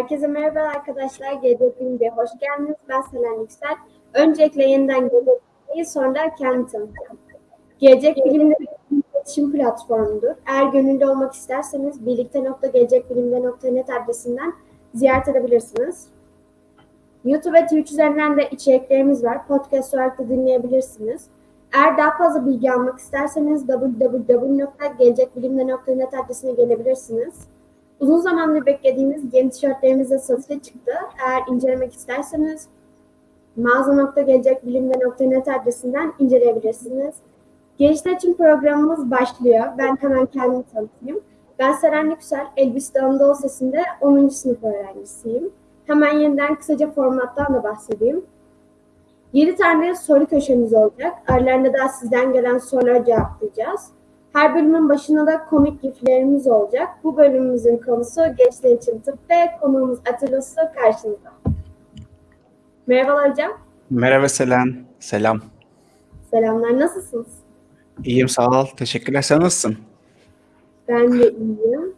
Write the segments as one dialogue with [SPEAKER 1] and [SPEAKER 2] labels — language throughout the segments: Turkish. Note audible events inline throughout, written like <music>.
[SPEAKER 1] Herkese merhaba arkadaşlar. Bilim'de hoş geldiniz. Ben Selen Yüksel. Öncelikle yeniden Gelecek Bilim'i sonra kendi tanıtacağım. Gelecek Bilim'de bir iletişim platformudur. Eğer gönüllü olmak isterseniz birlikte.gelecekbilimde.net adresinden ziyaret edebilirsiniz. YouTube ve Twitch üzerinden de içeriklerimiz var. Podcast olarak da dinleyebilirsiniz. Eğer daha fazla bilgi almak isterseniz www.gelecekbilimde.net adresine gelebilirsiniz. Uzun zamandır beklediğimiz yeni tişörtlerimiz de satışa çıktı. Eğer incelemek isterseniz mağaza.gelecekbilimde.net adresinden inceleyebilirsiniz. Gençler için programımız başlıyor. Ben hemen kendimi tanıtayım. Ben Seren Yüksel, Elbistan Anadolu Sesi'nde 10. sınıf öğrencisiyim. Hemen yeniden kısaca formattan da bahsedeyim. 7 tane soru köşemiz olacak. Aralarında da sizden gelen soruları cevaplayacağız. Her bölümün başına da komik giflerimiz olacak. Bu bölümümüzün konusu gençler için tıp ve konuğumuz Atilla Su karşınızda. Merhabalar hocam.
[SPEAKER 2] Merhaba Selen. Selam.
[SPEAKER 1] Selamlar. Nasılsınız?
[SPEAKER 2] İyiyim sağ ol. Teşekkürler. Sen nasılsın?
[SPEAKER 1] Ben de iyiyim.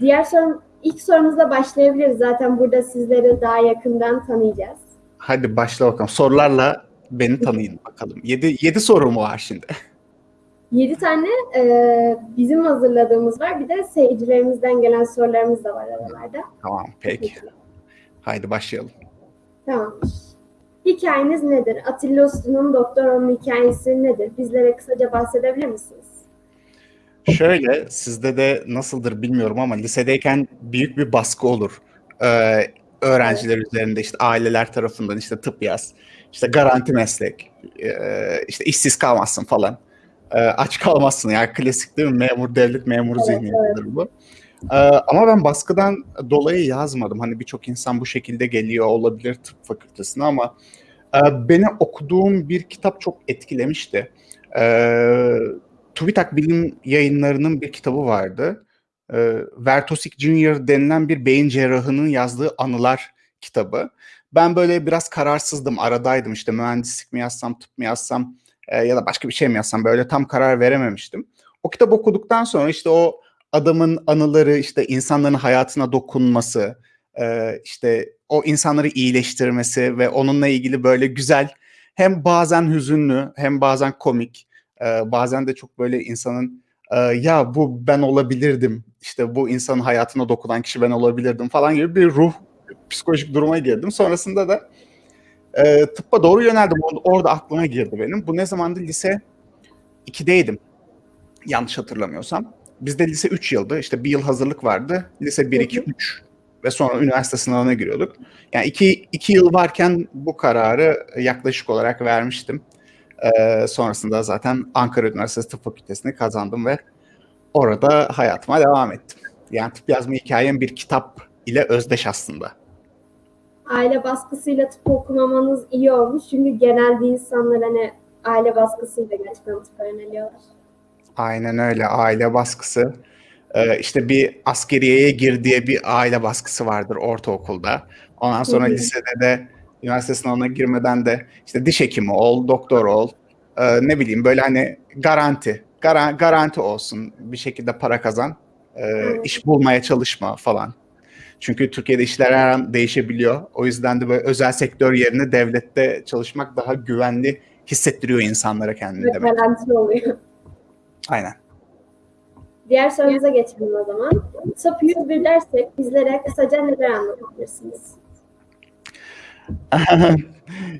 [SPEAKER 1] Diğer sorum, ilk sorumuzla başlayabiliriz. Zaten burada sizleri daha yakından tanıyacağız.
[SPEAKER 2] Hadi başla bakalım. Sorularla beni tanıyın bakalım. 7 7 soru mu var şimdi?
[SPEAKER 1] 7 tane e, bizim hazırladığımız var. Bir de seyircilerimizden gelen sorularımız da var aralarda.
[SPEAKER 2] Tamam peki. Haydi başlayalım.
[SPEAKER 1] Tamam. Hikayeniz nedir? Atilla Uslu'nun doktor olma hikayesi nedir? Bizlere kısaca bahsedebilir misiniz?
[SPEAKER 2] Şöyle sizde de nasıldır bilmiyorum ama lisedeyken büyük bir baskı olur. Ee, öğrenciler evet. üzerinde işte aileler tarafından işte tıp yaz, işte garanti meslek, e, işte işsiz kalmazsın falan. E, aç kalmazsın yani klasik değil mi? Memur, devlet memuru zihniyetidir evet. bu. E, ama ben baskıdan dolayı yazmadım. Hani birçok insan bu şekilde geliyor olabilir tıp fakültesine ama e, beni okuduğum bir kitap çok etkilemişti. E, TÜBİTAK Bilim Yayınları'nın bir kitabı vardı. E, Vertosik Junior denilen bir beyin cerrahının yazdığı anılar kitabı. Ben böyle biraz kararsızdım, aradaydım işte mühendislik mi yazsam, tıp mı yazsam e, ya da başka bir şey mi yazsam böyle tam karar verememiştim. O kitap okuduktan sonra işte o adamın anıları, işte insanların hayatına dokunması, e, işte o insanları iyileştirmesi ve onunla ilgili böyle güzel hem bazen hüzünlü hem bazen komik, e, bazen de çok böyle insanın ya bu ben olabilirdim, işte bu insanın hayatına dokunan kişi ben olabilirdim falan gibi bir ruh psikolojik duruma girdim. Sonrasında da e, tıbba doğru yöneldim. Orada aklıma girdi benim. Bu ne zamandı? Lise 2'deydim. Yanlış hatırlamıyorsam. Bizde lise 3 yıldı. İşte bir yıl hazırlık vardı. Lise 1, 2, 3 ve sonra üniversite sınavına giriyorduk. Yani iki, iki yıl varken bu kararı yaklaşık olarak vermiştim. Ee, sonrasında zaten Ankara Üniversitesi Tıp Fakültesini kazandım ve orada hayatıma devam ettim. Yani tıp yazma hikayem bir kitap ile özdeş aslında
[SPEAKER 1] aile baskısıyla tıp okumamanız iyi olmuş. Çünkü genelde insanlar hani aile baskısıyla gerçekten tıp öğreniyorlar.
[SPEAKER 2] Aynen öyle. Aile baskısı. Ee, işte bir askeriyeye gir diye bir aile baskısı vardır ortaokulda. Ondan sonra Hı-hı. lisede de üniversite sınavına girmeden de işte diş hekimi ol, doktor ol. Ee, ne bileyim böyle hani garanti. Gar- garanti olsun. Bir şekilde para kazan. Ee, iş bulmaya çalışma falan. Çünkü Türkiye'de işler her an değişebiliyor. O yüzden de böyle özel sektör yerine devlette çalışmak daha güvenli hissettiriyor insanlara kendini
[SPEAKER 1] Ve demek. Garanti oluyor.
[SPEAKER 2] Aynen.
[SPEAKER 1] Diğer sorumuza geçelim o zaman. Tıp 101 dersek bizlere kısaca neler anlatabilirsiniz? <laughs>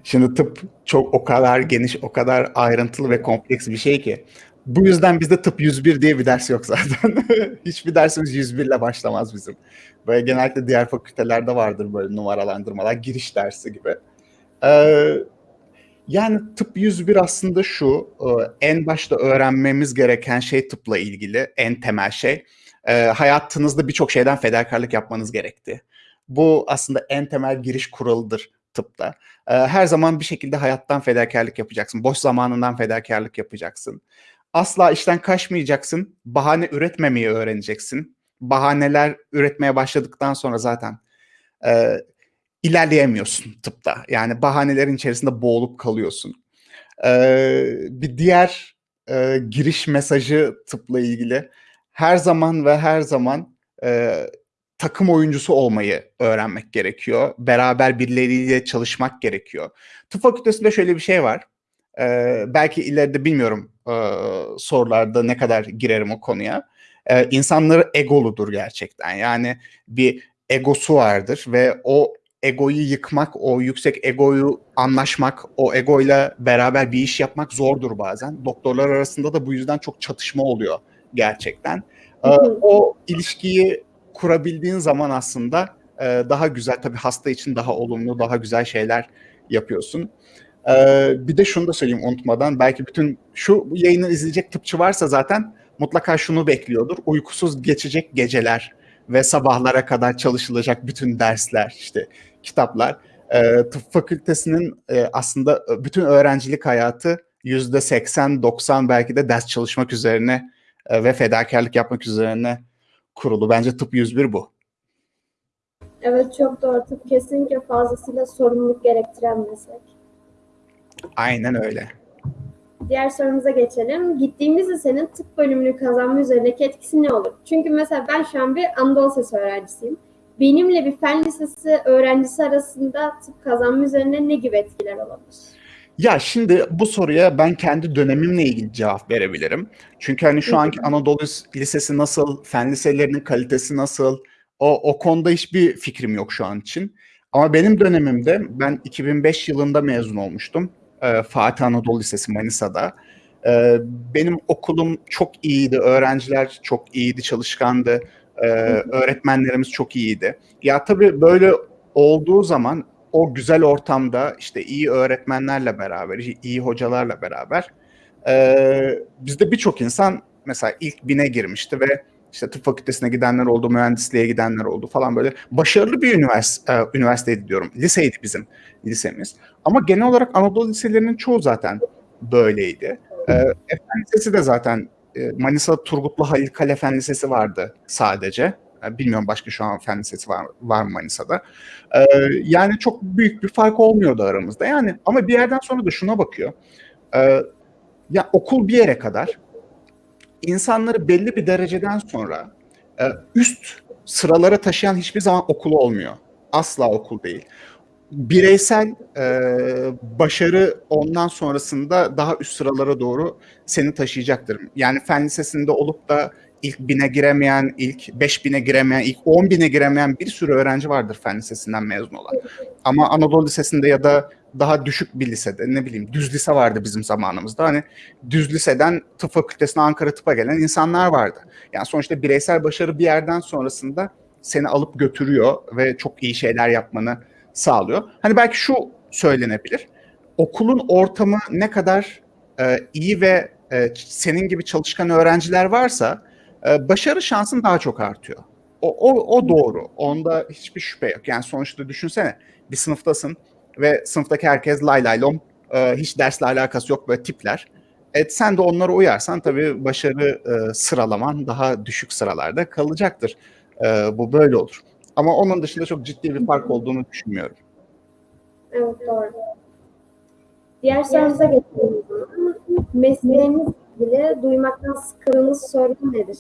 [SPEAKER 2] Şimdi tıp çok o kadar geniş, o kadar ayrıntılı ve kompleks bir şey ki. Bu yüzden bizde tıp 101 diye bir ders yok zaten. <laughs> Hiçbir dersimiz 101 ile başlamaz bizim. Böyle genellikle diğer fakültelerde vardır böyle numaralandırmalar, giriş dersi gibi. Ee, yani tıp 101 aslında şu, e, en başta öğrenmemiz gereken şey tıpla ilgili, en temel şey. E, hayatınızda birçok şeyden fedakarlık yapmanız gerekti. Bu aslında en temel giriş kuralıdır tıpta. E, her zaman bir şekilde hayattan fedakarlık yapacaksın. Boş zamanından fedakarlık yapacaksın. Asla işten kaçmayacaksın. Bahane üretmemeyi öğreneceksin. Bahaneler üretmeye başladıktan sonra zaten e, ilerleyemiyorsun tıpta. Yani bahanelerin içerisinde boğulup kalıyorsun. E, bir diğer e, giriş mesajı tıpla ilgili her zaman ve her zaman e, takım oyuncusu olmayı öğrenmek gerekiyor. Beraber birileriyle çalışmak gerekiyor. Tıp fakültesinde şöyle bir şey var. Ee, belki ileride bilmiyorum e, sorularda ne kadar girerim o konuya. Ee, insanları egoludur gerçekten. Yani bir egosu vardır ve o egoyu yıkmak, o yüksek egoyu anlaşmak, o egoyla beraber bir iş yapmak zordur bazen. Doktorlar arasında da bu yüzden çok çatışma oluyor gerçekten. Ee, o ilişkiyi kurabildiğin zaman aslında e, daha güzel, tabii hasta için daha olumlu, daha güzel şeyler yapıyorsun. Ee, bir de şunu da söyleyeyim unutmadan, belki bütün şu yayını izleyecek tıpçı varsa zaten mutlaka şunu bekliyordur. Uykusuz geçecek geceler ve sabahlara kadar çalışılacak bütün dersler, işte kitaplar. E, tıp fakültesinin e, aslında bütün öğrencilik hayatı yüzde 80-90 belki de ders çalışmak üzerine e, ve fedakarlık yapmak üzerine kurulu. Bence tıp 101 bu.
[SPEAKER 1] Evet çok doğru. Tıp kesinlikle fazlasıyla sorumluluk gerektiren meslek.
[SPEAKER 2] Aynen öyle.
[SPEAKER 1] Diğer sorumuza geçelim. Gittiğimiz lisenin tıp bölümünü kazanma üzerindeki etkisi ne olur? Çünkü mesela ben şu an bir Anadolu Lisesi öğrencisiyim. Benimle bir fen lisesi öğrencisi arasında tıp kazanma üzerine ne gibi etkiler olabilir?
[SPEAKER 2] Ya şimdi bu soruya ben kendi dönemimle ilgili cevap verebilirim. Çünkü hani şu anki Anadolu Lisesi nasıl, fen liselerinin kalitesi nasıl, o, o konuda hiçbir fikrim yok şu an için. Ama benim dönemimde ben 2005 yılında mezun olmuştum. Ee, Fatih Anadolu Lisesi Manisa'da. Ee, benim okulum çok iyiydi, öğrenciler çok iyiydi, çalışkandı. Ee, öğretmenlerimiz çok iyiydi. Ya tabii böyle olduğu zaman o güzel ortamda işte iyi öğretmenlerle beraber, iyi hocalarla beraber e, bizde birçok insan mesela ilk bine girmişti ve işte tıp fakültesine gidenler oldu, mühendisliğe gidenler oldu falan böyle başarılı bir üniversite, e, üniversiteydi diyorum. Liseydi bizim lisemiz. Ama genel olarak Anadolu liselerinin çoğu zaten böyleydi. E, Efendi Lisesi de zaten e, Manisa Turgutlu Halil Kale Fen Lisesi vardı sadece. Yani bilmiyorum başka şu an fen lisesi var, var mı Manisa'da. Ee, yani çok büyük bir fark olmuyordu aramızda. Yani ama bir yerden sonra da şuna bakıyor. Ee, ya okul bir yere kadar insanları belli bir dereceden sonra e, üst sıralara taşıyan hiçbir zaman okul olmuyor. Asla okul değil. Bireysel e, başarı ondan sonrasında daha üst sıralara doğru seni taşıyacaktır. Yani fen lisesinde olup da ilk bine giremeyen, ilk beş bine giremeyen, ilk on bine giremeyen bir sürü öğrenci vardır fen lisesinden mezun olan. Ama Anadolu Lisesi'nde ya da daha düşük bir lisede ne bileyim düz lise vardı bizim zamanımızda. Hani düz liseden tıp fakültesine Ankara tıpa gelen insanlar vardı. Yani sonuçta bireysel başarı bir yerden sonrasında seni alıp götürüyor ve çok iyi şeyler yapmanı sağlıyor. Hani belki şu söylenebilir. Okulun ortamı ne kadar e, iyi ve e, senin gibi çalışkan öğrenciler varsa e, başarı şansın daha çok artıyor. O, o, o doğru. Onda hiçbir şüphe yok. Yani sonuçta düşünsene bir sınıftasın ve sınıftaki herkes lay lay lom e, hiç dersle alakası yok böyle tipler. Evet sen de onlara uyarsan tabii başarı e, sıralaman daha düşük sıralarda kalacaktır. E, bu böyle olur. Ama onun dışında çok ciddi bir fark olduğunu düşünmüyorum.
[SPEAKER 1] Evet doğru. Diğer sorumuza geçelim. Mesleğiniz ilgili duymaktan sıkıldığınız soru nedir?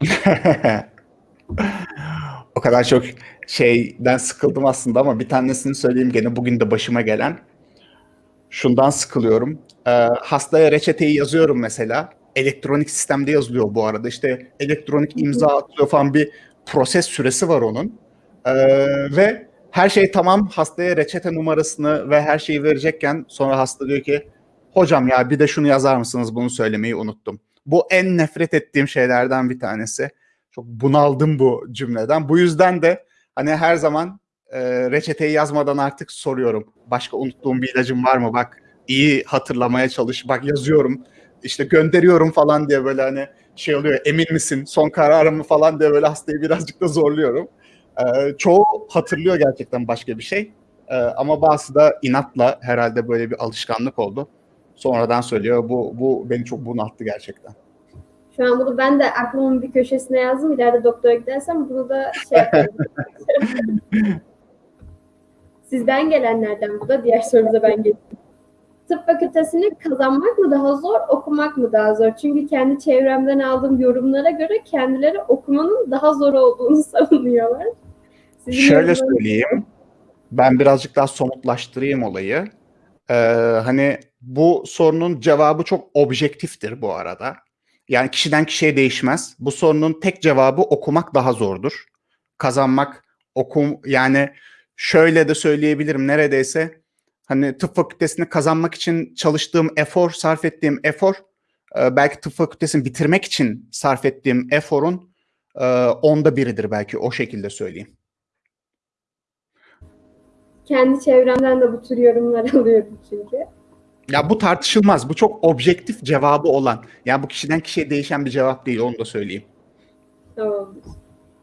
[SPEAKER 1] <laughs>
[SPEAKER 2] o kadar çok şeyden sıkıldım aslında ama bir tanesini söyleyeyim gene bugün de başıma gelen. Şundan sıkılıyorum. Ee, hastaya reçeteyi yazıyorum mesela. Elektronik sistemde yazılıyor bu arada. İşte elektronik imza atıyor falan bir proses süresi var onun. Ee, ve her şey tamam hastaya reçete numarasını ve her şeyi verecekken sonra hasta diyor ki hocam ya bir de şunu yazar mısınız bunu söylemeyi unuttum. Bu en nefret ettiğim şeylerden bir tanesi. Çok bunaldım bu cümleden. Bu yüzden de hani her zaman e, reçeteyi yazmadan artık soruyorum. Başka unuttuğum bir ilacım var mı? Bak iyi hatırlamaya çalış. Bak yazıyorum. İşte gönderiyorum falan diye böyle hani şey oluyor. Emin misin? Son kararımı falan diye böyle hastayı birazcık da zorluyorum. E, çoğu hatırlıyor gerçekten başka bir şey. E, ama bazısı da inatla herhalde böyle bir alışkanlık oldu sonradan söylüyor. Bu, bu beni çok bunalttı gerçekten.
[SPEAKER 1] Şu an bunu ben de aklımın bir köşesine yazdım. İleride doktora gidersem bunu da şey yaparım. <laughs> Sizden gelenlerden bu da. Diğer sorumuza ben geçeyim. tıp fakültesini kazanmak mı daha zor, okumak mı daha zor? Çünkü kendi çevremden aldığım yorumlara göre kendileri okumanın daha zor olduğunu <laughs> savunuyorlar. Sizin
[SPEAKER 2] Şöyle söyleyeyim. Ben birazcık daha somutlaştırayım olayı. Ee, hani bu sorunun cevabı çok objektiftir bu arada. Yani kişiden kişiye değişmez. Bu sorunun tek cevabı okumak daha zordur. Kazanmak, okum yani şöyle de söyleyebilirim neredeyse hani tıp fakültesini kazanmak için çalıştığım efor, sarf ettiğim efor e, belki tıp fakültesini bitirmek için sarf ettiğim eforun e, onda biridir belki o şekilde söyleyeyim.
[SPEAKER 1] Kendi çevremden de bu tür yorumlar <laughs> alıyorum çünkü.
[SPEAKER 2] Ya bu tartışılmaz. Bu çok objektif cevabı olan. Yani bu kişiden kişiye değişen bir cevap değil onu da söyleyeyim.
[SPEAKER 1] Tamamdır.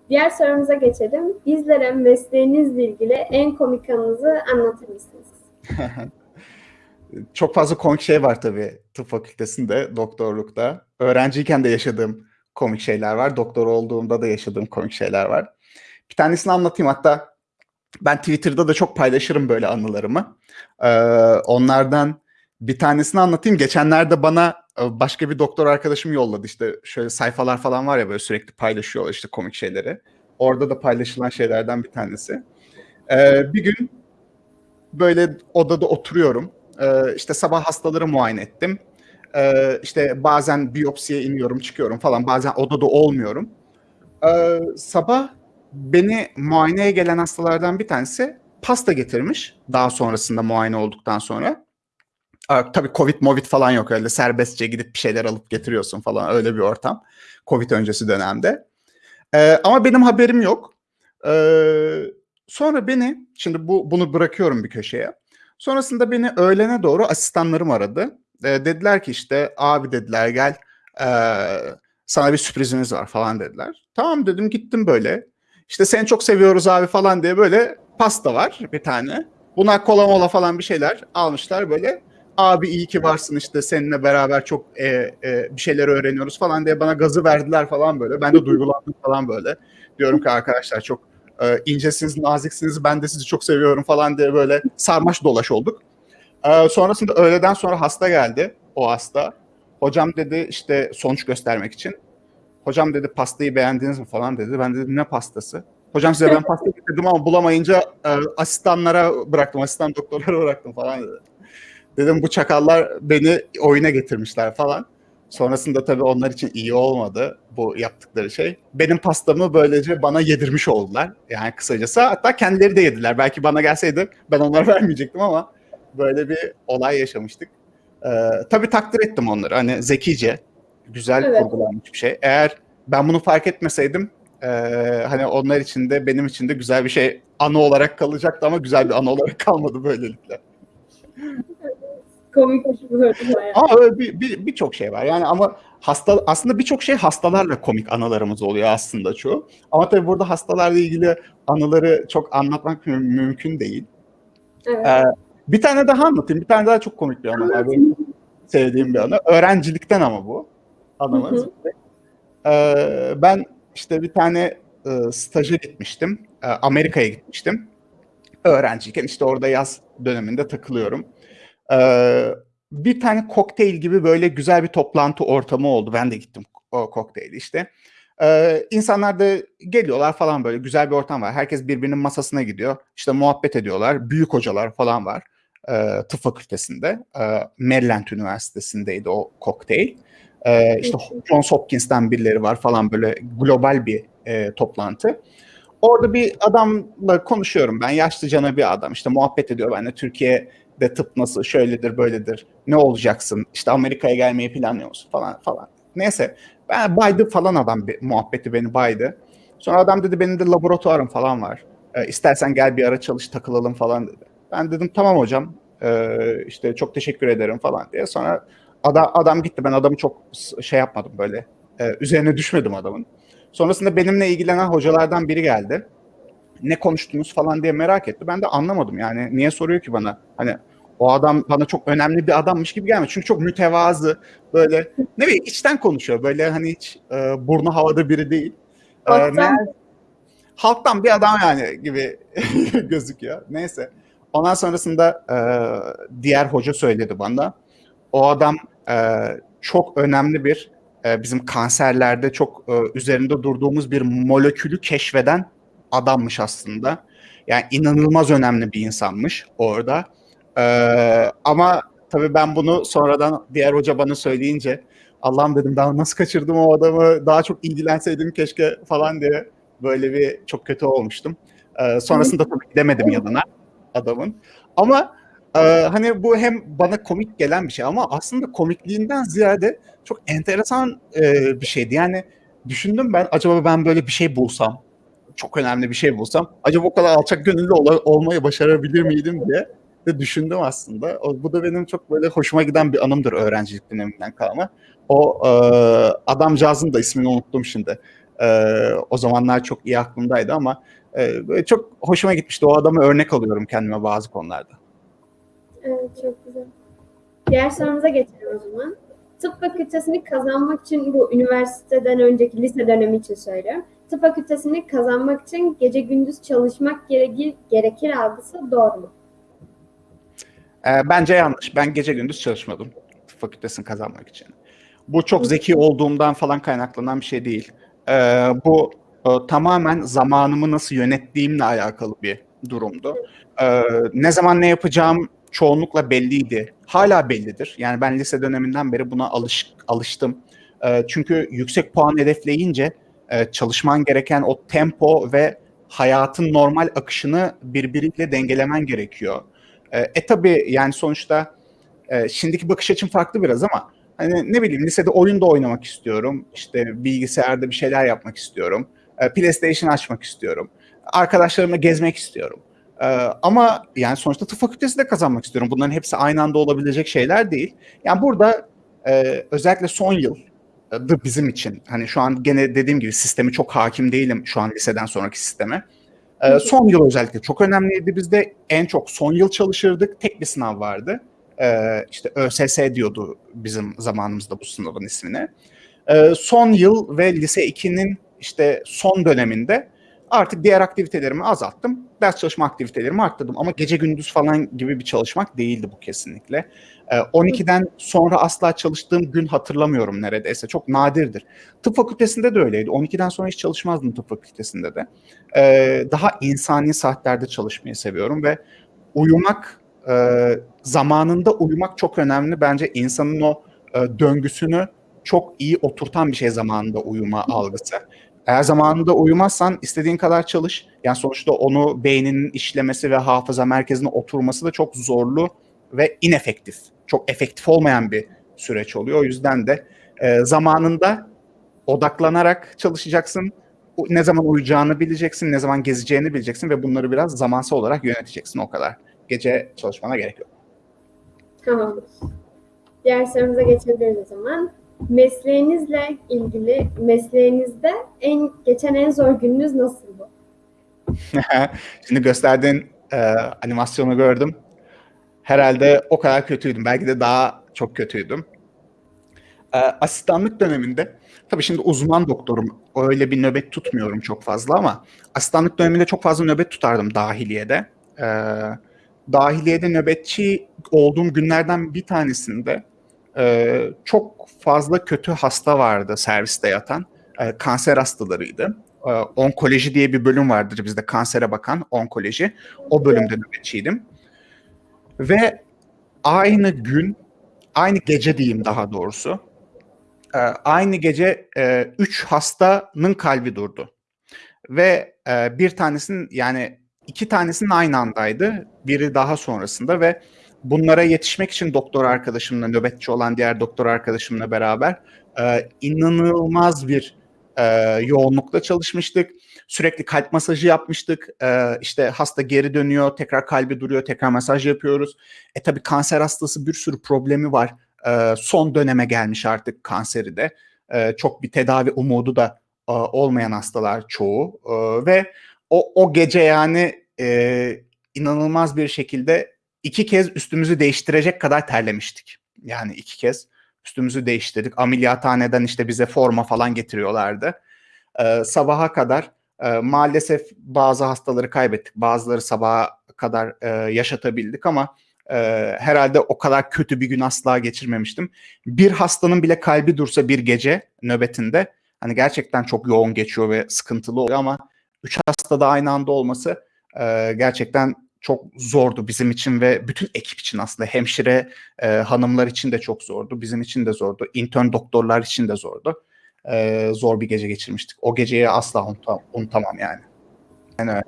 [SPEAKER 1] Diğer sorumuza geçelim. Bizlere mesleğinizle ilgili en komik anınızı anlatır mısınız? <laughs>
[SPEAKER 2] Çok fazla komik şey var tabii tıp fakültesinde, doktorlukta. Öğrenciyken de yaşadığım komik şeyler var. Doktor olduğumda da yaşadığım komik şeyler var. Bir tanesini anlatayım hatta ben Twitter'da da çok paylaşırım böyle anılarımı. Ee, onlardan bir tanesini anlatayım. Geçenlerde bana e, başka bir doktor arkadaşım yolladı işte şöyle sayfalar falan var ya böyle sürekli paylaşıyorlar işte komik şeyleri. Orada da paylaşılan şeylerden bir tanesi. Ee, bir gün böyle odada oturuyorum. Ee, işte sabah hastaları muayene ettim. Ee, işte bazen biyopsiye iniyorum çıkıyorum falan. Bazen odada olmuyorum. Ee, sabah beni muayeneye gelen hastalardan bir tanesi pasta getirmiş. Daha sonrasında muayene olduktan sonra. Tabii Covid, Movid falan yok öyle serbestçe gidip bir şeyler alıp getiriyorsun falan öyle bir ortam. Covid öncesi dönemde. Ee, ama benim haberim yok. Ee, sonra beni, şimdi bu bunu bırakıyorum bir köşeye. Sonrasında beni öğlene doğru asistanlarım aradı. Ee, dediler ki işte abi dediler gel ee, sana bir sürprizimiz var falan dediler. Tamam dedim gittim böyle. İşte seni çok seviyoruz abi falan diye böyle pasta var bir tane. Buna kola mola falan bir şeyler almışlar böyle. Abi iyi ki varsın işte seninle beraber çok e, e, bir şeyler öğreniyoruz falan diye bana gazı verdiler falan böyle. Ben de duygulandım falan böyle. Diyorum ki arkadaşlar çok e, incesiniz, naziksiniz. Ben de sizi çok seviyorum falan diye böyle sarmaş dolaş olduk. E, sonrasında öğleden sonra hasta geldi. O hasta. Hocam dedi işte sonuç göstermek için. Hocam dedi pastayı beğendiniz mi falan dedi. Ben dedim ne pastası? Hocam size ben pasta getirdim ama bulamayınca e, asistanlara bıraktım. Asistan doktorlara bıraktım falan dedi. Dedim bu çakallar beni oyuna getirmişler falan. Sonrasında tabii onlar için iyi olmadı bu yaptıkları şey. Benim pastamı böylece bana yedirmiş oldular. Yani kısacası hatta kendileri de yediler. Belki bana gelseydi ben onlara <laughs> vermeyecektim ama böyle bir olay yaşamıştık. Ee, tabii takdir ettim onları. Hani zekice, güzel
[SPEAKER 1] Evet.
[SPEAKER 2] kurgulanmış bir şey. Eğer ben bunu fark etmeseydim e, hani onlar için de benim için de güzel bir şey anı olarak kalacaktı ama güzel bir anı olarak <laughs> kalmadı böylelikle.
[SPEAKER 1] Arada bayağı.
[SPEAKER 2] Ama öyle bir bir- birçok şey var. Yani ama hasta aslında birçok şey hastalarla komik anılarımız oluyor aslında çoğu. Ama tabii burada hastalarla ilgili anıları çok anlatmak mü- mümkün değil.
[SPEAKER 1] Evet.
[SPEAKER 2] Ee, bir tane daha anlatayım. Bir tane daha çok komik bir anı var. Benim sevdiğim bir anı. Öğrencilikten ama bu anımız. Ee, ben işte bir tane e, staja gitmiştim. Ee, Amerika'ya gitmiştim. Öğrenciyken işte orada yaz döneminde takılıyorum. Ee, bir tane kokteyl gibi böyle güzel bir toplantı ortamı oldu. Ben de gittim o kokteyli işte. Ee, insanlar da geliyorlar falan böyle güzel bir ortam var. Herkes birbirinin masasına gidiyor. İşte muhabbet ediyorlar. Büyük hocalar falan var. Ee, tıp fakültesinde. Ee, Maryland Üniversitesi'ndeydi o kokteyl. Ee, işte Johns Hopkins'ten birileri var falan böyle global bir e, toplantı. Orada bir adamla konuşuyorum ben. Yaşlıcana bir adam. İşte muhabbet ediyor benimle. Türkiye'de tıp nasıl, şöyledir, böyledir. Ne olacaksın? İşte Amerika'ya gelmeyi planlıyor musun falan falan. Neyse. Ben baydı falan adam muhabbeti beni baydı. Sonra adam dedi benim de laboratuvarım falan var. Ee, istersen gel bir ara çalış takılalım falan dedi. Ben dedim tamam hocam. Ee, işte çok teşekkür ederim falan diye. Sonra adam, adam gitti. Ben adamı çok şey yapmadım böyle. Ee, üzerine düşmedim adamın. Sonrasında benimle ilgilenen hocalardan biri geldi. Ne konuştunuz falan diye merak etti. Ben de anlamadım yani. Niye soruyor ki bana? Hani o adam bana çok önemli bir adammış gibi gelmedi. Çünkü çok mütevazı. Böyle ne bileyim içten konuşuyor. Böyle hani hiç e, burnu havada biri değil.
[SPEAKER 1] Halktan-
[SPEAKER 2] meğer- halktan bir adam yani gibi <laughs> gözüküyor. Neyse. Ondan sonrasında e, diğer hoca söyledi bana. O adam e, çok önemli bir e, bizim kanserlerde çok e, üzerinde durduğumuz bir molekülü keşfeden adammış aslında. Yani inanılmaz önemli bir insanmış orada. E, ama tabii ben bunu sonradan diğer hoca bana söyleyince Allah'ım dedim daha nasıl kaçırdım o adamı daha çok ilgilenseydim keşke falan diye böyle bir çok kötü olmuştum. Ee, sonrasında tabii gidemedim yanına adamın. Ama e, hani bu hem bana komik gelen bir şey ama aslında komikliğinden ziyade çok enteresan e, bir şeydi. Yani düşündüm ben acaba ben böyle bir şey bulsam, çok önemli bir şey bulsam acaba o kadar alçak gönüllü ol- olmayı başarabilir miydim diye de düşündüm aslında. O, bu da benim çok böyle hoşuma giden bir anımdır öğrencilik döneminden kalma. O e, adamcağızın da ismini unuttum şimdi. E, o zamanlar çok iyi aklımdaydı ama e, böyle çok hoşuma gitmişti. O adamı örnek alıyorum kendime bazı konularda.
[SPEAKER 1] Evet, çok güzel. Diğer sorumuza geçelim o zaman. Tıp fakültesini kazanmak için bu üniversiteden önceki lise dönemi için söylüyorum. Tıp fakültesini kazanmak için gece gündüz çalışmak gerekir, gerekir algısı doğru mu?
[SPEAKER 2] E, bence yanlış. Ben gece gündüz çalışmadım fakültesini kazanmak için. Bu çok zeki olduğumdan falan kaynaklanan bir şey değil. E, bu e, tamamen zamanımı nasıl yönettiğimle alakalı bir durumdu. E, ne zaman ne yapacağım çoğunlukla belliydi. Hala bellidir. Yani ben lise döneminden beri buna alış, alıştım. E, çünkü yüksek puan hedefleyince e, çalışman gereken o tempo ve hayatın normal akışını birbiriyle dengelemen gerekiyor. E, e tabii yani sonuçta e, şimdiki bakış açım farklı biraz ama hani ne bileyim lisede oyun da oynamak istiyorum. İşte bilgisayarda bir şeyler yapmak istiyorum. E, PlayStation açmak istiyorum. Arkadaşlarımla gezmek istiyorum. E, ama yani sonuçta tıp fakültesi de kazanmak istiyorum. Bunların hepsi aynı anda olabilecek şeyler değil. Yani burada e, özellikle son yıl da bizim için hani şu an gene dediğim gibi sistemi çok hakim değilim şu an liseden sonraki sisteme. Ee, son yıl özellikle çok önemliydi bizde. En çok son yıl çalışırdık. Tek bir sınav vardı. Ee, işte ÖSS diyordu bizim zamanımızda bu sınavın ismini. Ee, son yıl ve lise 2'nin işte son döneminde artık diğer aktivitelerimi azalttım. Ders çalışma aktivitelerimi arttırdım. Ama gece gündüz falan gibi bir çalışmak değildi bu kesinlikle. 12'den sonra asla çalıştığım gün hatırlamıyorum neredeyse. Çok nadirdir. Tıp fakültesinde de öyleydi. 12'den sonra hiç çalışmazdım tıp fakültesinde de. Daha insani saatlerde çalışmayı seviyorum ve uyumak, zamanında uyumak çok önemli. Bence insanın o döngüsünü çok iyi oturtan bir şey zamanında uyuma algısı. Eğer zamanında uyumazsan istediğin kadar çalış. Yani sonuçta onu beyninin işlemesi ve hafıza merkezine oturması da çok zorlu ve inefektif. Çok efektif olmayan bir süreç oluyor. O yüzden de e, zamanında odaklanarak çalışacaksın. Ne zaman uyuyacağını bileceksin, ne zaman gezeceğini bileceksin ve bunları biraz zamansal olarak yöneteceksin o kadar. Gece çalışmana gerek yok.
[SPEAKER 1] Tamamdır. Diğer sorumuza geçebiliriz o zaman. Mesleğinizle ilgili, mesleğinizde en geçen en zor gününüz nasıldı? <laughs>
[SPEAKER 2] Şimdi gösterdiğin e, animasyonu gördüm herhalde o kadar kötüydüm. Belki de daha çok kötüydüm. Ee, asistanlık döneminde, tabii şimdi uzman doktorum, öyle bir nöbet tutmuyorum çok fazla ama asistanlık döneminde çok fazla nöbet tutardım dahiliyede. Ee, dahiliyede nöbetçi olduğum günlerden bir tanesinde e, çok fazla kötü hasta vardı serviste yatan. E, kanser hastalarıydı. E, onkoloji diye bir bölüm vardır bizde kansere bakan onkoloji. O bölümde nöbetçiydim. Ve aynı gün, aynı gece diyeyim daha doğrusu, e, aynı gece e, üç hastanın kalbi durdu. Ve e, bir tanesinin yani iki tanesinin aynı andaydı. Biri daha sonrasında ve bunlara yetişmek için doktor arkadaşımla, nöbetçi olan diğer doktor arkadaşımla beraber inanılmaz bir yoğunlukla çalışmıştık Sürekli kalp masajı yapmıştık. Ee, işte hasta geri dönüyor, tekrar kalbi duruyor, tekrar masaj yapıyoruz. E tabii kanser hastası bir sürü problemi var. Ee, son döneme gelmiş artık kanseri de. Ee, çok bir tedavi umudu da e, olmayan hastalar çoğu. Ee, ve o, o gece yani e, inanılmaz bir şekilde iki kez üstümüzü değiştirecek kadar terlemiştik. Yani iki kez üstümüzü değiştirdik. Ameliyathaneden işte bize forma falan getiriyorlardı. Ee, sabaha kadar e, maalesef bazı hastaları kaybettik. Bazıları sabaha kadar e, yaşatabildik ama e, herhalde o kadar kötü bir gün asla geçirmemiştim. Bir hastanın bile kalbi dursa bir gece nöbetinde hani gerçekten çok yoğun geçiyor ve sıkıntılı oluyor ama üç hasta da aynı anda olması e, gerçekten çok zordu bizim için ve bütün ekip için aslında hemşire e, hanımlar için de çok zordu. Bizim için de zordu. Intern doktorlar için de zordu. E, zor bir gece geçirmiştik. O geceyi asla unutam- unutamam yani. Yani öyle.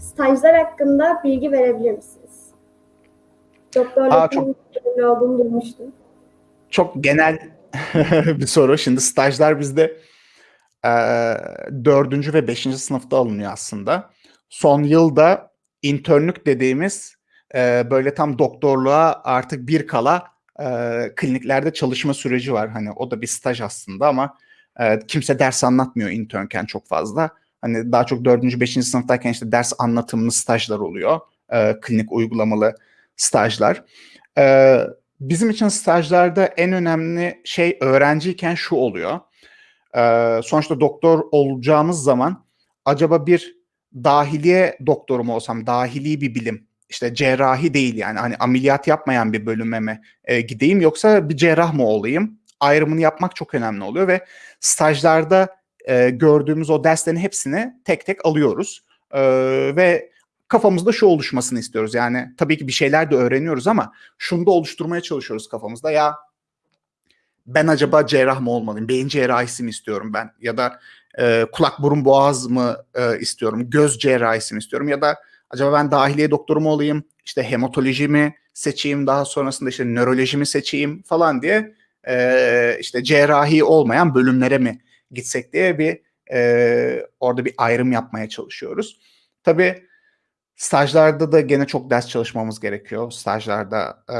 [SPEAKER 1] Stajlar hakkında bilgi verebilir misiniz?
[SPEAKER 2] Aa,
[SPEAKER 1] Doktorluk
[SPEAKER 2] çok-
[SPEAKER 1] olduğunu duymuştum.
[SPEAKER 2] çok genel <laughs> bir soru. Şimdi stajlar bizde e, dördüncü ve beşinci sınıfta alınıyor aslında. Son yılda internlük dediğimiz e, böyle tam doktorluğa artık bir kala e, kliniklerde çalışma süreci var. Hani o da bir staj aslında ama e, kimse ders anlatmıyor internken çok fazla. Hani daha çok dördüncü, beşinci sınıftayken işte ders anlatımlı stajlar oluyor. E, klinik uygulamalı stajlar. E, bizim için stajlarda en önemli şey öğrenciyken şu oluyor. Ee, sonuçta doktor olacağımız zaman acaba bir dahiliye doktoru mu olsam, dahili bir bilim, işte cerrahi değil yani hani ameliyat yapmayan bir bölüme mi e, gideyim yoksa bir cerrah mı olayım? Ayrımını yapmak çok önemli oluyor ve stajlarda e, gördüğümüz o derslerin hepsini tek tek alıyoruz. Ee, ve kafamızda şu oluşmasını istiyoruz. Yani tabii ki bir şeyler de öğreniyoruz ama şunu da oluşturmaya çalışıyoruz kafamızda. Ya ben acaba cerrah mı olmalıyım? Beyin cerrahisi mi istiyorum ben? Ya da e, kulak burun boğaz mı e, istiyorum? Göz cerrahisi mi istiyorum? Ya da acaba ben dahiliye doktoru mu olayım? İşte hematoloji mi seçeyim? Daha sonrasında işte nöroloji mi seçeyim falan diye e, işte cerrahi olmayan bölümlere mi gitsek diye bir e, orada bir ayrım yapmaya çalışıyoruz. Tabii stajlarda da gene çok ders çalışmamız gerekiyor. Stajlarda e,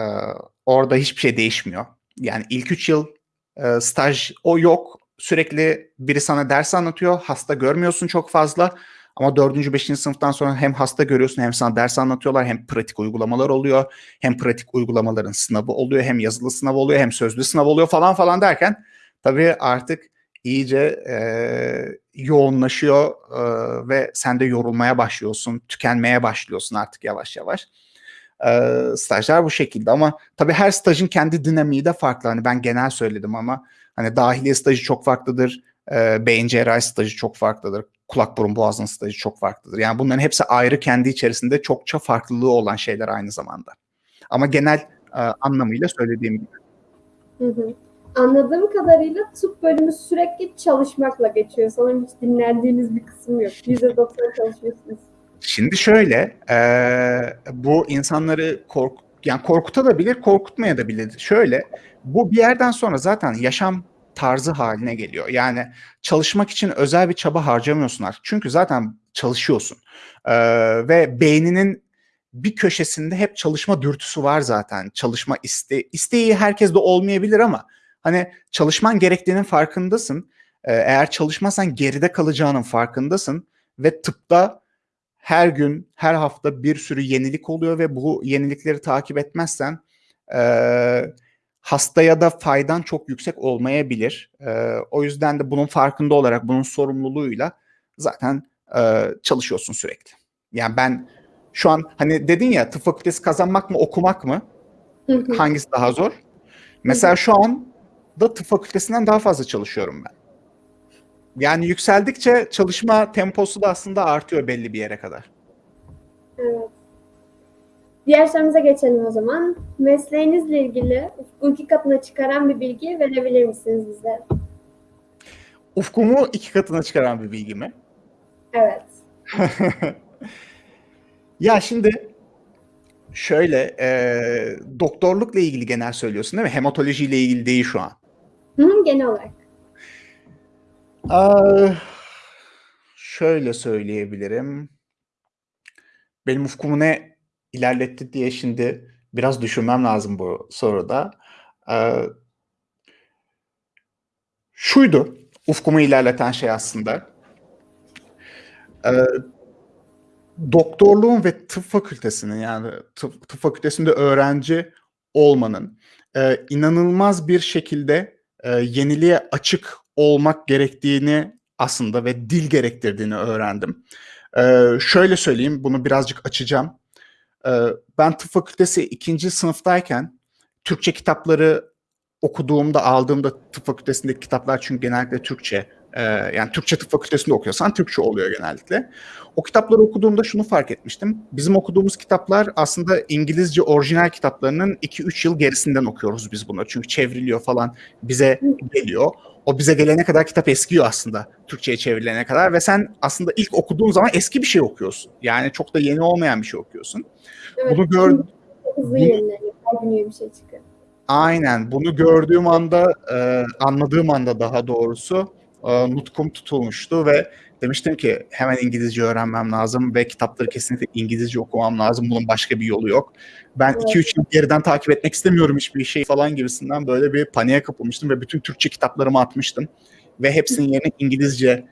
[SPEAKER 2] orada hiçbir şey değişmiyor. Yani ilk üç yıl e, staj o yok. Sürekli biri sana ders anlatıyor. Hasta görmüyorsun çok fazla. Ama dördüncü, beşinci sınıftan sonra hem hasta görüyorsun hem sana ders anlatıyorlar. Hem pratik uygulamalar oluyor. Hem pratik uygulamaların sınavı oluyor. Hem yazılı sınav oluyor. Hem sözlü sınav oluyor falan falan derken tabii artık iyice e, yoğunlaşıyor e, ve sen de yorulmaya başlıyorsun. Tükenmeye başlıyorsun artık yavaş yavaş. E, stajlar bu şekilde ama tabii her stajın kendi dinamiği de farklı. Hani ben genel söyledim ama hani dahiliye stajı çok farklıdır. E, beyin cerrahi stajı çok farklıdır. Kulak burun boğazın stajı çok farklıdır. Yani bunların hepsi ayrı kendi içerisinde çokça farklılığı olan şeyler aynı zamanda. Ama genel e, anlamıyla söylediğim gibi.
[SPEAKER 1] Hı hı. Anladığım kadarıyla tıp bölümü sürekli çalışmakla geçiyor. Sanırım hiç dinlendiğiniz bir kısım yok. %90 çalışıyorsunuz.
[SPEAKER 2] Şimdi şöyle, e, bu insanları kork yani korkutabilir, korkutmaya da bilir. Şöyle, bu bir yerden sonra zaten yaşam tarzı haline geliyor. Yani çalışmak için özel bir çaba harcamıyorsun artık. Çünkü zaten çalışıyorsun. E, ve beyninin bir köşesinde hep çalışma dürtüsü var zaten. Çalışma iste isteği herkeste olmayabilir ama hani çalışman gerektiğinin farkındasın. E, eğer çalışmazsan geride kalacağının farkındasın ve tıpta her gün, her hafta bir sürü yenilik oluyor ve bu yenilikleri takip etmezsen e, hastaya da faydan çok yüksek olmayabilir. E, o yüzden de bunun farkında olarak, bunun sorumluluğuyla zaten e, çalışıyorsun sürekli. Yani ben şu an hani dedin ya tıp fakültesi kazanmak mı okumak mı?
[SPEAKER 1] Hı hı.
[SPEAKER 2] Hangisi daha zor? Mesela şu an da tıp fakültesinden daha fazla çalışıyorum ben. Yani yükseldikçe çalışma temposu da aslında artıyor belli bir yere kadar.
[SPEAKER 1] Evet. Diğer sorumuza geçelim o zaman. Mesleğinizle ilgili ufku iki katına çıkaran bir bilgi verebilir misiniz bize?
[SPEAKER 2] Ufkumu iki katına çıkaran bir bilgi mi?
[SPEAKER 1] Evet. <laughs>
[SPEAKER 2] ya şimdi şöyle e, doktorlukla ilgili genel söylüyorsun değil mi? Hematolojiyle ilgili değil şu an.
[SPEAKER 1] Hı hı, genel olarak.
[SPEAKER 2] Şöyle söyleyebilirim. Benim ufkumu ne ilerletti diye şimdi biraz düşünmem lazım bu soruda. Şuydu ufkumu ilerleten şey aslında. Doktorluğun ve tıp fakültesinin yani tıp, tıp fakültesinde öğrenci olmanın inanılmaz bir şekilde e, yeniliğe açık olmak gerektiğini aslında ve dil gerektirdiğini öğrendim. Ee, şöyle söyleyeyim, bunu birazcık açacağım. Ee, ben tıp fakültesi ikinci sınıftayken Türkçe kitapları okuduğumda, aldığımda tıp fakültesindeki kitaplar çünkü genellikle Türkçe. Ee, yani Türkçe tıp fakültesinde okuyorsan Türkçe oluyor genellikle. O kitapları okuduğumda şunu fark etmiştim. Bizim okuduğumuz kitaplar aslında İngilizce orijinal kitaplarının 2-3 yıl gerisinden okuyoruz biz bunu. Çünkü çevriliyor falan bize geliyor. O bize gelene kadar kitap eskiyor aslında Türkçe'ye çevrilene kadar ve sen aslında ilk okuduğun zaman eski bir şey okuyorsun. Yani çok da yeni olmayan bir şey okuyorsun.
[SPEAKER 1] Evet,
[SPEAKER 2] Bunu gör
[SPEAKER 1] hızlı yenileniyor. Her gün yeni bir şey çıkıyor.
[SPEAKER 2] Aynen. Bunu gördüğüm anda, e, anladığım anda daha doğrusu e, nutkum tutulmuştu ve demiştim ki hemen İngilizce öğrenmem lazım ve kitapları kesinlikle İngilizce okumam lazım. Bunun başka bir yolu yok. Ben
[SPEAKER 1] Evet.
[SPEAKER 2] 2-3 yıl geriden takip etmek istemiyorum hiçbir şey falan gibisinden böyle bir paniğe kapılmıştım ve bütün Türkçe kitaplarımı atmıştım. Ve hepsinin yerine İngilizce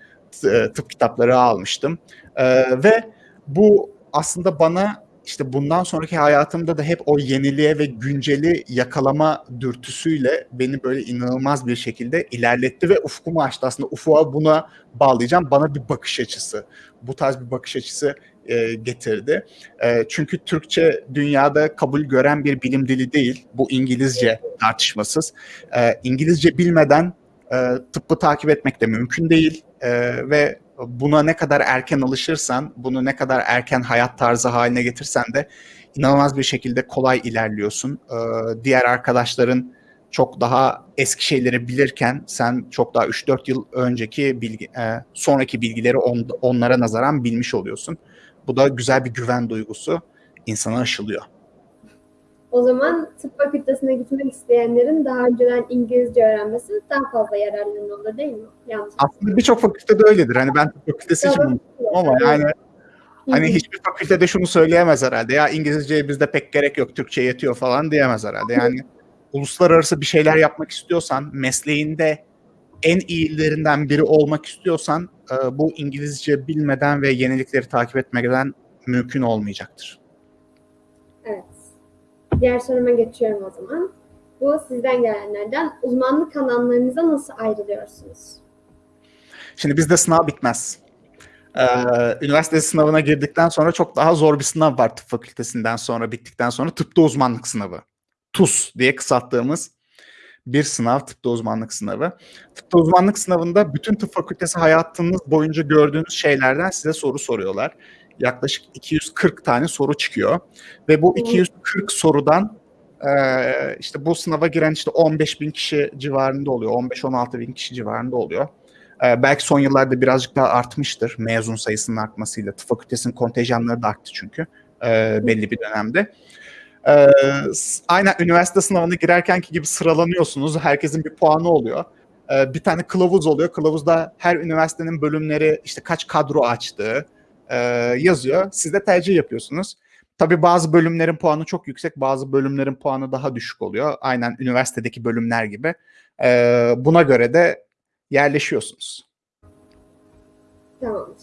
[SPEAKER 2] e, tıp kitapları almıştım. E, ve bu aslında bana işte bundan sonraki hayatımda da hep o yeniliğe ve günceli yakalama dürtüsüyle beni böyle inanılmaz bir şekilde ilerletti ve ufkumu açtı. Aslında ufuğa buna bağlayacağım. Bana bir bakış açısı, bu tarz bir bakış açısı e, getirdi. E, çünkü Türkçe dünyada kabul gören bir bilim dili değil. Bu İngilizce tartışmasız. E, İngilizce bilmeden e, tıbbı takip etmek de mümkün değil. E, ve buna ne kadar erken alışırsan, bunu ne kadar erken hayat tarzı haline getirsen de inanılmaz bir şekilde kolay ilerliyorsun. Ee, diğer arkadaşların çok daha eski şeyleri bilirken sen çok daha 3-4 yıl önceki bilgi, e, sonraki bilgileri on, onlara nazaran bilmiş oluyorsun. Bu da güzel bir güven duygusu insana aşılıyor.
[SPEAKER 1] O zaman tıp fakültesine gitmek isteyenlerin daha önceden İngilizce öğrenmesi daha fazla yararlı olur değil mi? Yanlış.
[SPEAKER 2] Aslında birçok fakültede öyledir. Hani ben tıp fakültesi için
[SPEAKER 1] Doğru.
[SPEAKER 2] ama yani Hani hiçbir fakültede şunu söyleyemez herhalde. Ya İngilizceye bizde pek gerek yok, Türkçe yetiyor falan diyemez herhalde. Yani uluslararası bir şeyler yapmak istiyorsan, mesleğinde en iyilerinden biri olmak istiyorsan e, bu İngilizce bilmeden ve yenilikleri takip etmeden mümkün olmayacaktır.
[SPEAKER 1] Evet. Diğer soruma geçiyorum o zaman. Bu sizden gelenlerden uzmanlık alanlarınıza nasıl ayrılıyorsunuz?
[SPEAKER 2] Şimdi bizde sınav bitmez. Ee, üniversite sınavına girdikten sonra çok daha zor bir sınav var tıp fakültesinden sonra bittikten sonra tıpta uzmanlık sınavı. TUS diye kısalttığımız bir sınav tıpta uzmanlık sınavı. Tıpta uzmanlık sınavında bütün tıp fakültesi hayatınız boyunca gördüğünüz şeylerden size soru soruyorlar. Yaklaşık 240 tane soru çıkıyor ve bu 240 sorudan e, işte bu sınava giren işte 15 bin kişi civarında oluyor. 15-16 bin kişi civarında oluyor. Ee, belki son yıllarda birazcık daha artmıştır mezun sayısının artmasıyla. Tıp fakültesinin kontenjanları da arttı çünkü e, belli bir dönemde. S- aynen üniversite sınavına girerkenki gibi sıralanıyorsunuz. Herkesin bir puanı oluyor. Bir tane kılavuz oluyor. Kılavuzda her üniversitenin bölümleri işte kaç kadro açtığı e, yazıyor. Siz de tercih yapıyorsunuz. Tabii bazı bölümlerin puanı çok yüksek, bazı bölümlerin puanı daha düşük oluyor. Aynen üniversitedeki bölümler gibi. Ee, buna göre de yerleşiyorsunuz.
[SPEAKER 1] Tamamdır.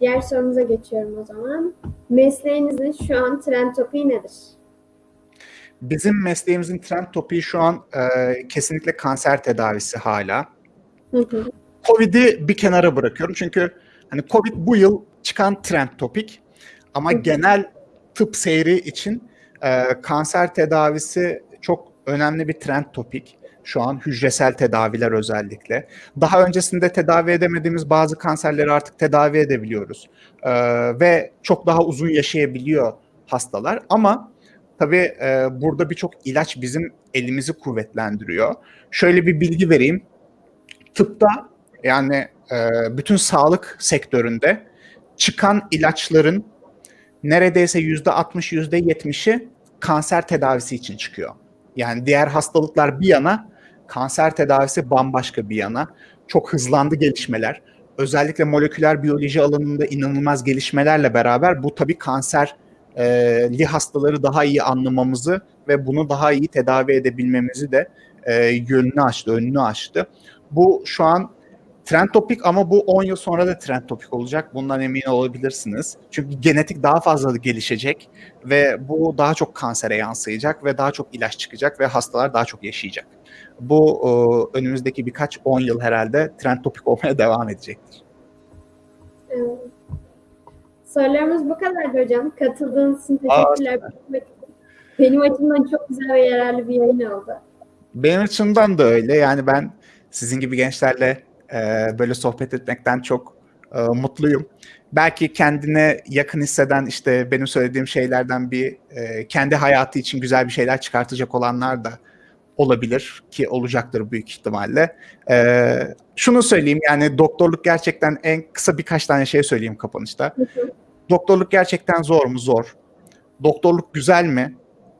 [SPEAKER 1] Diğer sorumuza geçiyorum o zaman. Mesleğinizin şu an trend topiği nedir?
[SPEAKER 2] Bizim mesleğimizin trend topiği şu an e, kesinlikle kanser tedavisi hala. Covid'i bir kenara bırakıyorum çünkü hani Covid bu yıl çıkan trend topik ama genel tıp seyri için e, kanser tedavisi çok önemli bir trend topik. Şu an hücresel tedaviler özellikle. Daha öncesinde tedavi edemediğimiz bazı kanserleri artık tedavi edebiliyoruz. E, ve çok daha uzun yaşayabiliyor hastalar. Ama tabii e, burada birçok ilaç bizim elimizi kuvvetlendiriyor. Şöyle bir bilgi vereyim. Tıpta yani e, bütün sağlık sektöründe çıkan ilaçların neredeyse yüzde 60 yüzde 70'i kanser tedavisi için çıkıyor. Yani diğer hastalıklar bir yana, kanser tedavisi bambaşka bir yana. Çok hızlandı gelişmeler. Özellikle moleküler biyoloji alanında inanılmaz gelişmelerle beraber bu tabii kanserli hastaları daha iyi anlamamızı ve bunu daha iyi tedavi edebilmemizi de e, yönünü açtı, önünü açtı. Bu şu an trend topik ama bu 10 yıl sonra da trend topik olacak. Bundan emin olabilirsiniz. Çünkü genetik daha fazla gelişecek ve bu daha çok kansere yansıyacak ve daha çok ilaç çıkacak ve hastalar daha çok yaşayacak. Bu e, önümüzdeki birkaç 10 yıl herhalde trend topik <laughs> olmaya devam edecektir.
[SPEAKER 1] Evet. Sorularımız bu kadardı hocam. Katıldığınız için
[SPEAKER 2] Aa,
[SPEAKER 1] teşekkürler. Benim açımdan çok güzel ve yararlı bir yayın oldu.
[SPEAKER 2] Benim açımdan da öyle. Yani ben sizin gibi gençlerle e, böyle sohbet etmekten çok e, mutluyum. Belki kendine yakın hisseden işte benim söylediğim şeylerden bir e, kendi hayatı için güzel bir şeyler çıkartacak olanlar da olabilir ki olacaktır büyük ihtimalle. E, şunu söyleyeyim yani doktorluk gerçekten en kısa birkaç tane şey söyleyeyim kapanışta. Doktorluk gerçekten zor mu? Zor. Doktorluk güzel mi?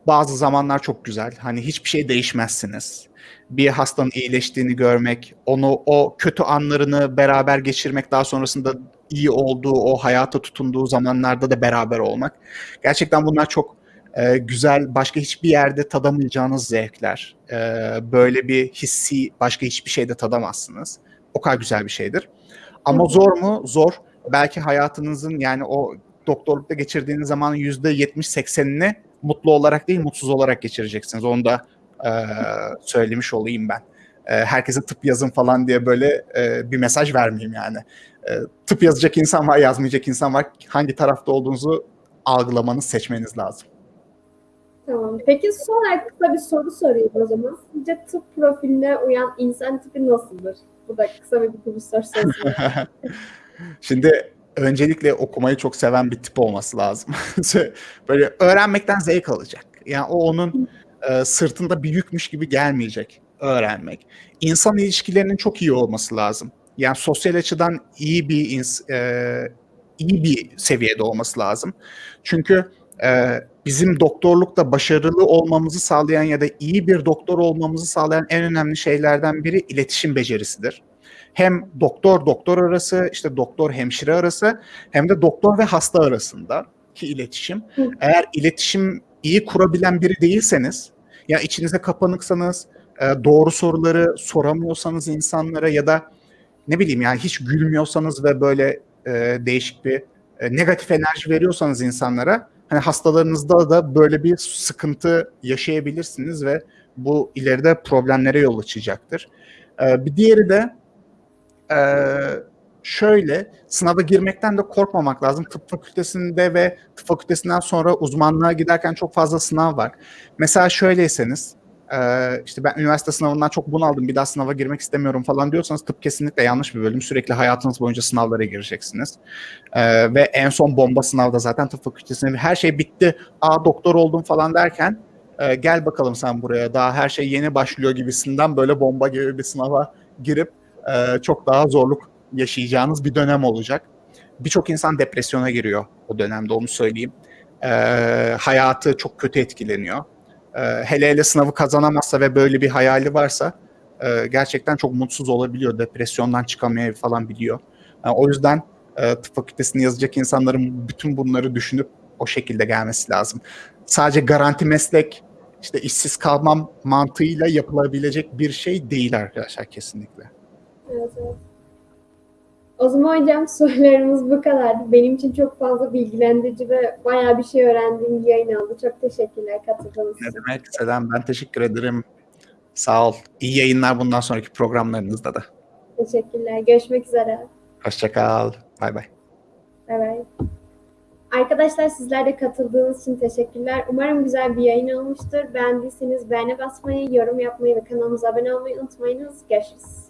[SPEAKER 2] Bazı zamanlar çok güzel. Hani hiçbir şey değişmezsiniz. Bir hastanın iyileştiğini görmek, onu o kötü anlarını beraber geçirmek, daha sonrasında iyi olduğu, o hayata tutunduğu zamanlarda da beraber olmak. Gerçekten bunlar çok e, güzel, başka hiçbir yerde tadamayacağınız zevkler. E, böyle bir hissi başka hiçbir şeyde tadamazsınız. O kadar güzel bir şeydir. Ama zor mu? Zor. Belki hayatınızın yani o doktorlukta geçirdiğiniz zamanın yüzde 70-80'ini mutlu olarak değil mutsuz olarak geçireceksiniz. Onu da e, söylemiş olayım ben. E, herkese tıp yazın falan diye böyle e, bir mesaj vermeyeyim yani. E, tıp yazacak insan var, yazmayacak insan var. Hangi tarafta olduğunuzu algılamanız, seçmeniz lazım.
[SPEAKER 1] Tamam. Peki son olarak kısa bir soru sorayım o zaman. Sizce tıp profiline uyan insan tipi nasıldır? Bu da kısa bir bir soru sorusu. <laughs>
[SPEAKER 2] Şimdi öncelikle okumayı çok seven bir tip olması lazım. <laughs> Böyle öğrenmekten zevk alacak. Yani o onun e, sırtında bir yükmüş gibi gelmeyecek öğrenmek. İnsan ilişkilerinin çok iyi olması lazım. Yani sosyal açıdan iyi bir ins- e, iyi bir seviyede olması lazım. Çünkü e, bizim doktorlukta başarılı olmamızı sağlayan ya da iyi bir doktor olmamızı sağlayan en önemli şeylerden biri iletişim becerisidir. Hem doktor doktor arası, işte doktor hemşire arası hem de doktor ve hasta arasında ki iletişim. Eğer iletişim iyi kurabilen biri değilseniz, ya içinize kapanıksanız, e, doğru soruları soramıyorsanız insanlara ya da ne bileyim yani hiç gülmüyorsanız ve böyle e, değişik bir e, negatif enerji veriyorsanız insanlara hani hastalarınızda da böyle bir sıkıntı yaşayabilirsiniz ve bu ileride problemlere yol açacaktır. Bir diğeri de şöyle sınava girmekten de korkmamak lazım. Tıp fakültesinde ve tıp fakültesinden sonra uzmanlığa giderken çok fazla sınav var. Mesela şöyleyseniz işte ben üniversite sınavından çok bunaldım bir daha sınava girmek istemiyorum falan diyorsanız tıp kesinlikle yanlış bir bölüm. Sürekli hayatınız boyunca sınavlara gireceksiniz. Ve en son bomba sınavda zaten tıp fakültesinde her şey bitti. Aa doktor oldum falan derken gel bakalım sen buraya daha her şey yeni başlıyor gibisinden böyle bomba gibi bir sınava girip çok daha zorluk yaşayacağınız bir dönem olacak. Birçok insan depresyona giriyor o dönemde onu söyleyeyim. E, hayatı çok kötü etkileniyor. E, hele hele sınavı kazanamazsa ve böyle bir hayali varsa e, gerçekten çok mutsuz olabiliyor. Depresyondan çıkamıyor falan biliyor. Yani o yüzden e, tıp fakültesini yazacak insanların bütün bunları düşünüp o şekilde gelmesi lazım. Sadece garanti meslek işte işsiz kalmam mantığıyla yapılabilecek bir şey değil arkadaşlar kesinlikle.
[SPEAKER 1] Evet, evet. O zaman hocam <laughs> sorularımız bu kadardı. Benim için çok fazla bilgilendirici ve bayağı bir şey öğrendiğim bir yayın oldu. Çok teşekkürler katıldığınız
[SPEAKER 2] Ne
[SPEAKER 1] için.
[SPEAKER 2] demek Selam ben teşekkür ederim. Sağ ol. İyi yayınlar bundan sonraki programlarınızda da.
[SPEAKER 1] Teşekkürler. Görüşmek üzere.
[SPEAKER 2] Hoşça kal. Bay bay.
[SPEAKER 1] Bay bay. Arkadaşlar sizler de katıldığınız için teşekkürler. Umarım güzel bir yayın olmuştur. Beğendiyseniz beğene basmayı, yorum yapmayı ve kanalımıza abone olmayı unutmayınız. Görüşürüz.